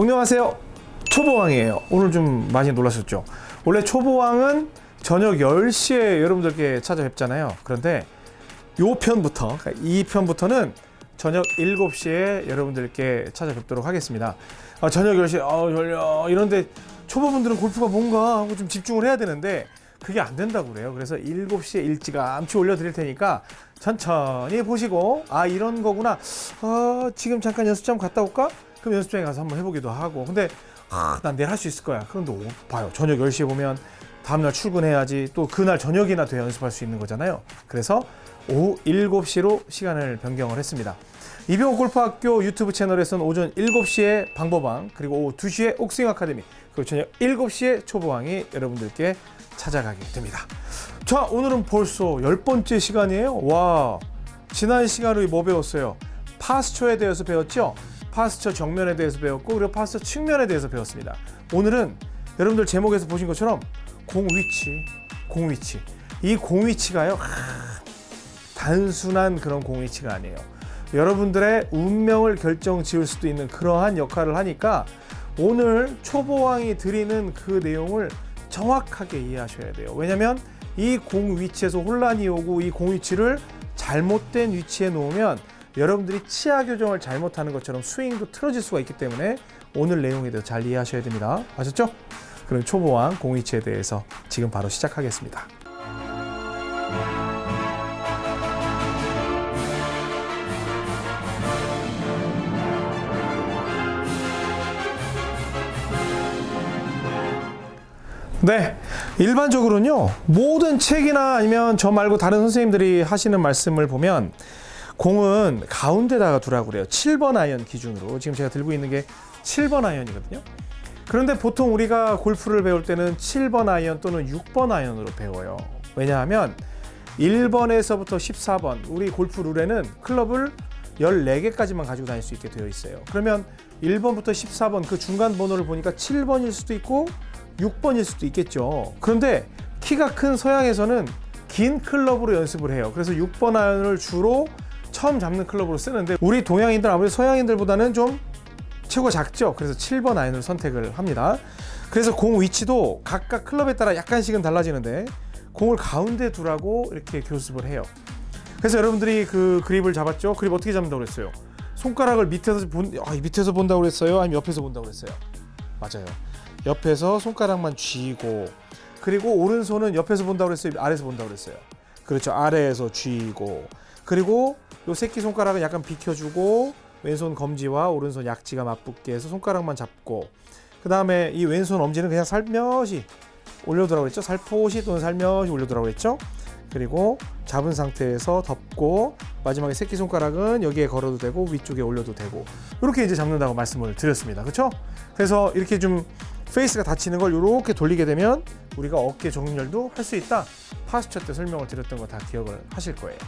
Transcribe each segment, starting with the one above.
안녕하세요. 초보왕이에요. 오늘 좀 많이 놀라셨죠? 원래 초보왕은 저녁 10시에 여러분들께 찾아뵙잖아요. 그런데 요 편부터 그러니까 이 편부터는 저녁 7시에 여러분들께 찾아뵙도록 하겠습니다. 아, 저녁 10시에 아 졸려. 이런데 초보분들은 골프가 뭔가 하고 좀 집중을 해야 되는데 그게 안 된다고 그래요. 그래서 7시에 일찌감치 올려 드릴 테니까 천천히 보시고 아 이런 거구나. 아 지금 잠깐 연습장 갔다 올까? 그럼 연습장에 가서 한번 해보기도 하고. 근데 아, 난 내일 할 수 있을 거야. 그런데 오, 봐요. 저녁 10시에 보면 다음날 출근해야지 또 그날 저녁이나 돼 연습할 수 있는 거잖아요. 그래서 오후 7시로 시간을 변경을 했습니다. 이병호 골프학교 유튜브 채널에서는 오전 7시에 방법왕 그리고 오후 2시에 옥스윙 아카데미 그리고 저녁 7시에 초보왕이 여러분들께 찾아가게 됩니다. 자 오늘은 벌써 열 번째 시간이에요. 와 지난 시간에 뭐 배웠어요? 파스처에 대해서 배웠죠 파스처 정면에 대해서 배웠고 그리고 파스처 측면에 대해서 배웠습니다. 오늘은 여러분들 제목에서 보신 것처럼 공 위치 공 위치. 이 공 위치가요 하, 단순한 그런 공 위치가 아니에요. 여러분들의 운명을 결정 지을 수도 있는 그러한 역할을 하니까 오늘 초보왕이 드리는 그 내용을 정확하게 이해하셔야 돼요. 왜냐면 이 공 위치에서 혼란이 오고 이 공 위치를 잘못된 위치에 놓으면 여러분들이 치아 교정을 잘못하는 것처럼 스윙도 틀어질 수가 있기 때문에 오늘 내용에 대해서 잘 이해하셔야 됩니다 아셨죠? 그럼 초보왕 공 위치에 대해서 지금 바로 시작하겠습니다 네, 일반적으로는요 모든 책이나 아니면 저 말고 다른 선생님들이 하시는 말씀을 보면 공은 가운데다가 두라고 그래요. 7번 아이언 기준으로. 지금 제가 들고 있는 게 7번 아이언이거든요. 그런데 보통 우리가 골프를 배울 때는 7번 아이언 또는 6번 아이언으로 배워요. 왜냐하면 1번에서부터 14번 우리 골프 룰에는 클럽을 14개까지만 가지고 다닐 수 있게 되어 있어요. 그러면 1번부터 14번 그 중간 번호를 보니까 7번일 수도 있고 6번일 수도 있겠죠. 그런데 키가 큰 서양에서는 긴 클럽으로 연습을 해요. 그래서 6번 아이언을 주로 처음 잡는 클럽으로 쓰는데 우리 동양인들 아무래도 서양인들보다는 좀 체구가 작죠? 그래서 7번 아이언을 선택을 합니다. 그래서 공 위치도 각각 클럽에 따라 약간씩은 달라지는데 공을 가운데 두라고 이렇게 교습을 해요. 그래서 여러분들이 그 그립을 잡았죠? 그립 어떻게 잡는다고 그랬어요? 손가락을 밑에서 본, 아, 밑에서 본다고 그랬어요? 아니면 옆에서 본다고 그랬어요? 맞아요. 옆에서 손가락만 쥐고 그리고 오른손은 옆에서 본다고 그랬어요? 아래에서 본다고 그랬어요? 그렇죠. 아래에서 쥐고 그리고 요 새끼손가락은 약간 비켜주고 왼손 검지와 오른손 약지가 맞붙게 해서 손가락만 잡고 그 다음에 이 왼손 엄지는 그냥 살며시 올려두라고 그랬죠? 살포시 또는 살며시 올려두라고 그랬죠? 그리고 잡은 상태에서 덮고 마지막에 새끼손가락은 여기에 걸어도 되고 위쪽에 올려도 되고 이렇게 이제 잡는다고 말씀을 드렸습니다. 그렇죠 그래서 이렇게 좀 페이스가 닫히는 걸 이렇게 돌리게 되면 우리가 어깨 정렬도 할 수 있다. posture 때 설명을 드렸던 거 다 기억을 하실 거예요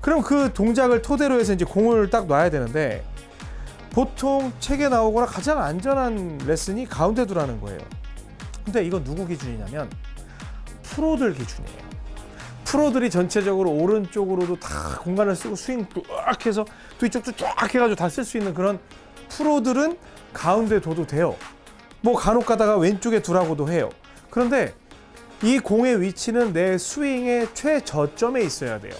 그럼 그 동작을 토대로 해서 이제 공을 딱 놔야 되는데 보통 책에 나오거나 가장 안전한 레슨이 가운데 두라는 거예요. 근데 이건 누구 기준이냐면 프로들 기준이에요. 프로들이 전체적으로 오른쪽으로도 다 공간을 쓰고 스윙 쫙 해서 또 이쪽도 쫙 해가지고 다 쓸 수 있는 그런 프로들은 가운데 둬도 돼요. 뭐 간혹 가다가 왼쪽에 두라고도 해요. 그런데 이 공의 위치는 내 스윙의 최저점에 있어야 돼요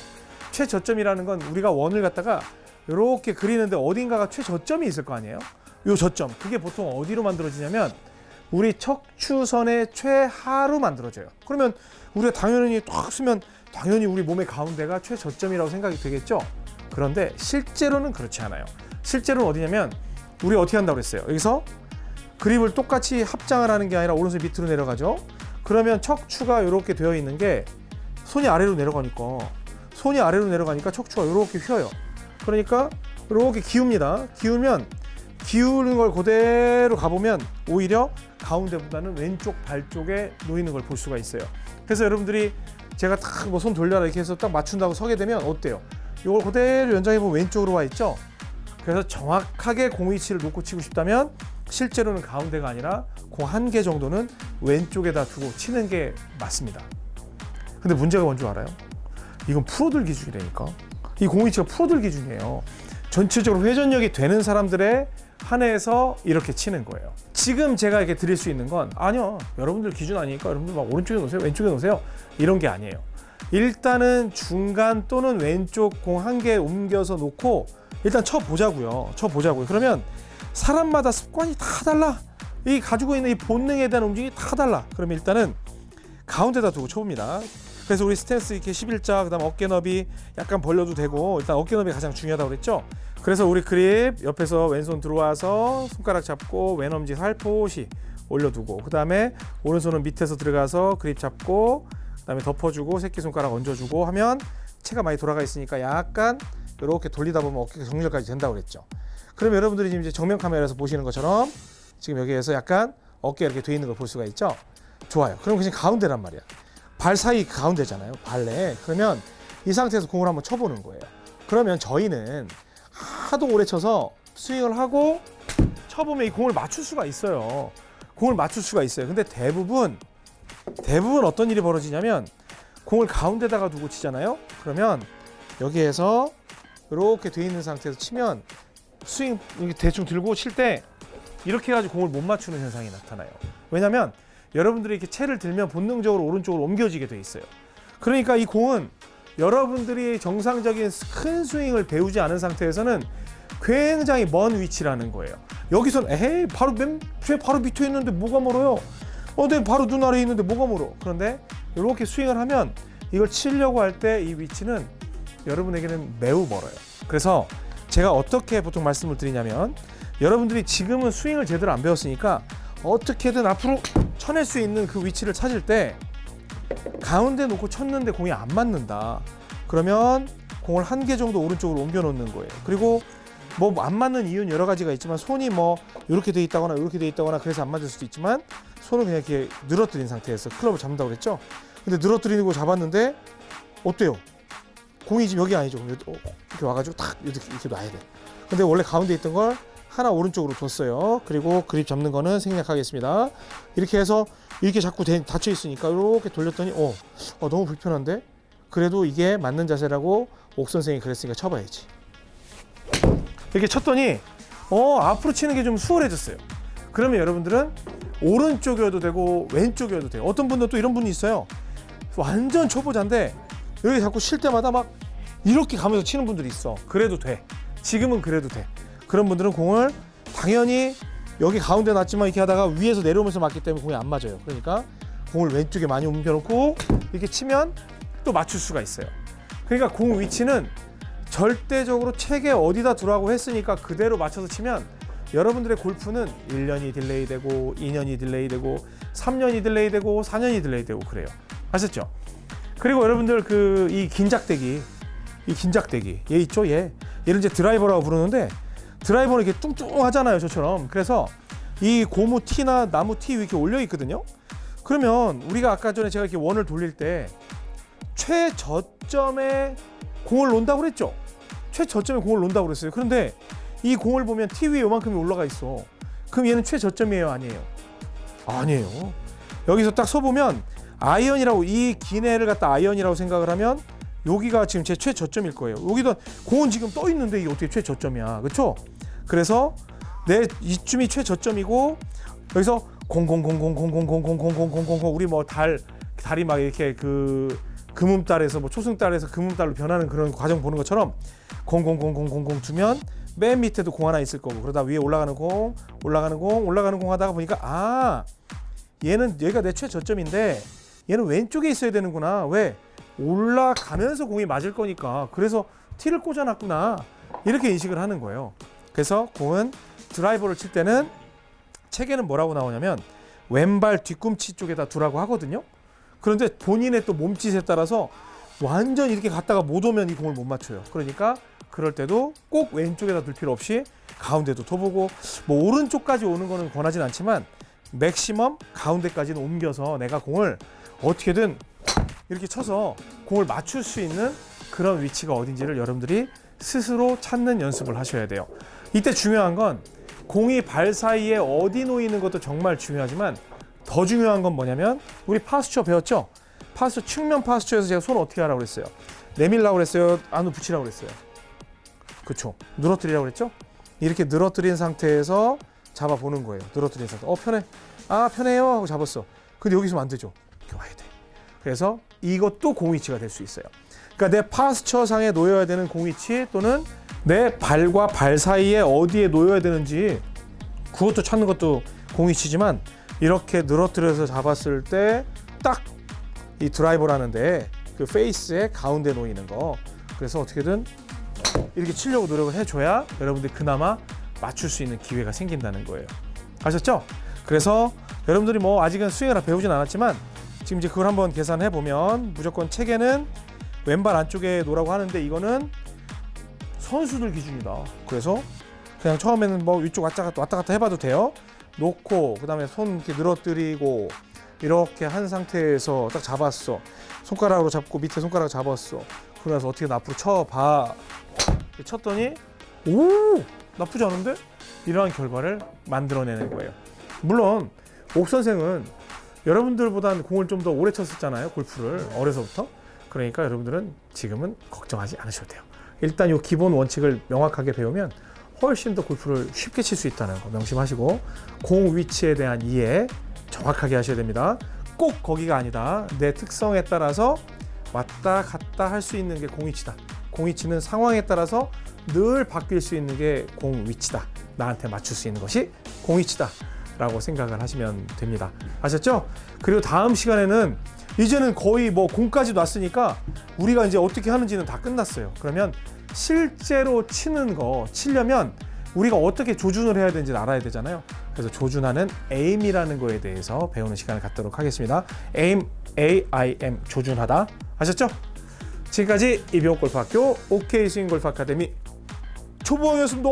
최저점이라는 건 우리가 원을 갖다가 이렇게 그리는데 어딘가가 최저점이 있을 거 아니에요? 요 저점. 그게 보통 어디로 만들어지냐면 우리 척추선의 최하로 만들어져요. 그러면 우리가 당연히 딱 쓰면 당연히 우리 몸의 가운데가 최저점이라고 생각이 되겠죠? 그런데 실제로는 그렇지 않아요. 실제로는 어디냐면 우리 어떻게 한다고 그랬어요? 여기서 그립을 똑같이 합장을 하는 게 아니라 오른손 밑으로 내려가죠? 그러면 척추가 이렇게 되어 있는 게 손이 아래로 내려가니까 손이 아래로 내려가니까 척추가 이렇게 휘어요. 그러니까 이렇게 기웁니다. 기우면 기우는 걸 그대로 가보면 오히려 가운데보다는 왼쪽 발 쪽에 놓이는 걸 볼 수가 있어요. 그래서 여러분들이 제가 딱 뭐 손 돌려라 이렇게 해서 딱 맞춘다고 서게 되면 어때요? 이걸 그대로 연장해 보면 왼쪽으로 와 있죠? 그래서 정확하게 공 위치를 놓고 치고 싶다면 실제로는 가운데가 아니라 공 한 개 정도는 왼쪽에다 두고 치는 게 맞습니다. 근데 문제가 뭔 줄 알아요? 이건 프로들 기준이라니까 이공 위치가 프로들 기준이에요 전체적으로 회전력이 되는 사람들의 한해서 이렇게 치는 거예요. 지금 제가 이렇게 드릴 수 있는 건 아니요. 여러분들 기준 아니니까 여러분들 막 오른쪽에 놓으세요. 왼쪽에 놓으세요. 이런 게 아니에요. 일단은 중간 또는 왼쪽 공 한 개 옮겨서 놓고 일단 쳐 보자고요. 쳐 보자고요. 그러면 사람마다 습관이 다 달라. 이 가지고 있는 이 본능에 대한 움직임이 다 달라. 그러면 일단은 가운데다 두고 쳐봅니다. 그래서 우리 스탠스 이렇게 11자 그 다음 어깨 너비 약간 벌려도 되고 일단 어깨 너비 가장 중요하다고 그랬죠. 그래서 우리 그립 옆에서 왼손 들어와서 손가락 잡고 왼 엄지 살포시 올려두고 그 다음에 오른손은 밑에서 들어가서 그립 잡고 그 다음에 덮어주고 새끼 손가락 얹어주고 하면 체가 많이 돌아가 있으니까 약간 이렇게 돌리다 보면 어깨가 정렬까지 된다고 그랬죠. 그럼 여러분들이 지금 이제 정면 카메라에서 보시는 것처럼 지금 여기에서 약간 어깨 이렇게 돼 있는 걸 볼 수가 있죠. 좋아요. 그럼 그냥 가운데란 말이야. 발 사이 그 가운데잖아요. 발내. 그러면 이 상태에서 공을 한번 쳐보는 거예요. 그러면 저희는 하도 오래 쳐서 스윙을 하고 쳐보면 이 공을 맞출 수가 있어요. 공을 맞출 수가 있어요. 근데 대부분 대부분 어떤 일이 벌어지냐면 공을 가운데다가 두고 치잖아요. 그러면 여기에서 이렇게 돼 있는 상태에서 치면 스윙 대충 들고 칠 때 이렇게 해가지고 공을 못 맞추는 현상이 나타나요. 왜냐면 여러분들이 이렇게 채를 들면 본능적으로 오른쪽으로 옮겨지게 돼 있어요. 그러니까 이 공은 여러분들이 정상적인 큰 스윙을 배우지 않은 상태에서는 굉장히 먼 위치라는 거예요. 여기선 에이 바로 맨 바로 밑에 있는데 뭐가 멀어요? 어, 내 바로 눈 아래에 있는데 뭐가 멀어? 그런데 이렇게 스윙을 하면 이걸 치려고 할 때 이 위치는 여러분에게는 매우 멀어요. 그래서 제가 어떻게 보통 말씀을 드리냐면 여러분들이 지금은 스윙을 제대로 안 배웠으니까 어떻게든 앞으로 쳐낼 수 있는 그 위치를 찾을 때 가운데 놓고 쳤는데 공이 안 맞는다. 그러면 공을 한 개 정도 오른쪽으로 옮겨 놓는 거예요. 그리고 뭐 안 맞는 이유는 여러 가지가 있지만 손이 뭐 이렇게 돼 있다거나 이렇게 돼 있다거나 그래서 안 맞을 수도 있지만 손을 그냥 이렇게 늘어뜨린 상태에서 클럽을 잡는다고 그랬죠. 근데 늘어뜨리고 잡았는데 어때요? 공이 지금 여기 아니죠. 어, 이렇게 와가지고 탁 이렇게 이렇게 놔야 돼. 근데 원래 가운데 있던 걸 하나 오른쪽으로 뒀어요. 그리고 그립 잡는 거는 생략하겠습니다. 이렇게 해서 이렇게 자꾸 대- 닫혀 있으니까 이렇게 돌렸더니 어, 어 너무 불편한데 그래도 이게 맞는 자세라고 옥 선생이 그랬으니까 쳐봐야지. 이렇게 쳤더니 어 앞으로 치는 게 좀 수월해졌어요. 그러면 여러분들은 오른쪽이어도 되고 왼쪽이어도 돼요. 어떤 분들은 또 이런 분이 있어요. 완전 초보자인데 여기 자꾸 칠 때마다 막 이렇게 가면서 치는 분들이 있어. 그래도 돼. 지금은 그래도 돼. 그런 분들은 공을 당연히 여기 가운데 놨지만 이렇게 하다가 위에서 내려오면서 맞기 때문에 공이 안 맞아요. 그러니까 공을 왼쪽에 많이 옮겨놓고 이렇게 치면 또 맞출 수가 있어요. 그러니까 공 위치는 절대적으로 책에 어디다 두라고 했으니까 그대로 맞춰서 치면 여러분들의 골프는 1년이 delay 되고 2년이 delay 되고 3년이 delay 되고 4년이 delay 되고 그래요. 아셨죠? 그리고 여러분들 그 이 긴작대기 이 긴작대기 얘 있죠 얘 얘를 이제 드라이버라고 부르는데 드라이버는 이렇게 뚱뚱하잖아요 저처럼. 그래서 이 고무 티나 나무 티 위에 이렇게 올려 있거든요. 그러면 우리가 아까 전에 제가 이렇게 원을 돌릴 때 최저점에 공을 놓는다고 그랬죠? 최저점에 공을 놓는다고 그랬어요. 그런데 이 공을 보면 티 위에 요만큼이 올라가 있어. 그럼 얘는 최저점이에요 아니에요? 아니에요. 여기서 딱 서보면 아이언이라고 이 기내를 갖다 아이언이라고 생각을 하면 여기가 지금 제 최저점일 거예요. 여기도 고은 지금 떠 있는데 이게 어떻게 최저점이야. 그렇죠? 그래서 내 이쯤이 최저점이고 여기서 000000000000000 우리 뭐 달 달이 막 이렇게 그 금음달에서 뭐 초승달에서 금음달로 변하는 그런 과정 보는 것처럼 0000000 주면 맨 밑에도 공 하나 있을 거고 그러다 위에 올라가는 공 올라가는 공 올라가는 공 하다가 보니까 아 얘는 얘가 내 최저점인데 얘는 왼쪽에 있어야 되는구나 왜 올라가면서 공이 맞을 거니까. 그래서 티를 꽂아놨구나. 이렇게 인식을 하는 거예요. 그래서 공은 드라이버를 칠 때는 책에는 뭐라고 나오냐면 왼발 뒤꿈치 쪽에다 두라고 하거든요. 그런데 본인의 또 몸짓에 따라서 완전 이렇게 갔다가 못 오면 이 공을 못 맞춰요. 그러니까 그럴 때도 꼭 왼쪽에다 둘 필요 없이 가운데도 둬보고 뭐 오른쪽까지 오는 거는 권하진 않지만 맥시멈 가운데까지는 옮겨서 내가 공을 어떻게든 이렇게 쳐서 공을 맞출 수 있는 그런 위치가 어딘지를 여러분들이 스스로 찾는 연습을 하셔야 돼요. 이때 중요한 건 공이 발 사이에 어디 놓이는 것도 정말 중요하지만 더 중요한 건 뭐냐면 우리 파스처 배웠죠? 파스처 측면 파스처에서 제가 손 어떻게 하라고 그랬어요? 내밀라고 그랬어요? 안으로 붙이라고 그랬어요? 그쵸. 늘어뜨리라고 그랬죠? 이렇게 늘어뜨린 상태에서 잡아보는 거예요. 늘어뜨린 상태. 어, 편해. 아, 편해요. 하고 잡았어. 근데 여기서 안 되죠. 이렇게 와야 돼. 그래서 이것도 공위치가 될 수 있어요. 그러니까 내 파스처상에 놓여야 되는 공위치 또는 내 발과 발 사이에 어디에 놓여야 되는지 그것도 찾는 것도 공위치지만 이렇게 늘어뜨려서 잡았을 때 딱 이 드라이버라는데 그 페이스의 가운데 놓이는 거 그래서 어떻게든 이렇게 치려고 노력을 해줘야 여러분들 그나마 맞출 수 있는 기회가 생긴다는 거예요 아셨죠? 그래서 여러분들이 뭐 아직은 스윙을 배우진 않았지만 지금 이제 그걸 한번 계산해 보면 무조건 체계는 왼발 안쪽에 놓으라고 하는데 이거는 선수들 기준이다. 그래서 그냥 처음에는 뭐 위쪽 왔다 갔다 왔다 갔다 해봐도 돼요. 놓고 그다음에 손 이렇게 늘어뜨리고 이렇게 한 상태에서 딱 잡았어. 손가락으로 잡고 밑에 손가락 잡았어. 그러면서 어떻게 앞으로 쳐봐. 쳤더니 오 나쁘지 않은데 이러한 결과를 만들어내는 거예요. 물론 옥 선생은 여러분들보다는 공을 좀 더 오래 쳤었잖아요 골프를 어려서부터. 그러니까 여러분들은 지금은 걱정하지 않으셔도 돼요. 일단 이 기본 원칙을 명확하게 배우면 훨씬 더 골프를 쉽게 칠 수 있다는 거 명심하시고 공 위치에 대한 이해 정확하게 하셔야 됩니다. 꼭 거기가 아니다. 내 특성에 따라서 왔다 갔다 할 수 있는 게 공위치다. 공위치는 상황에 따라서 늘 바뀔 수 있는 게 공위치다. 나한테 맞출 수 있는 것이 공위치다 라고 생각을 하시면 됩니다. 아셨죠? 그리고 다음 시간에는 이제는 거의 뭐 공까지 놨으니까 우리가 이제 어떻게 하는지는 다 끝났어요. 그러면 실제로 치는 거 치려면 우리가 어떻게 조준을 해야 되는지 알아야 되잖아요. 그래서 조준하는 에임이라는 거에 대해서 배우는 시간을 갖도록 하겠습니다. 에임, A-I-M, 조준하다. 아셨죠? 지금까지 이병옥 골프학교 OK 스윙 골프 아카데미 초보였습니다.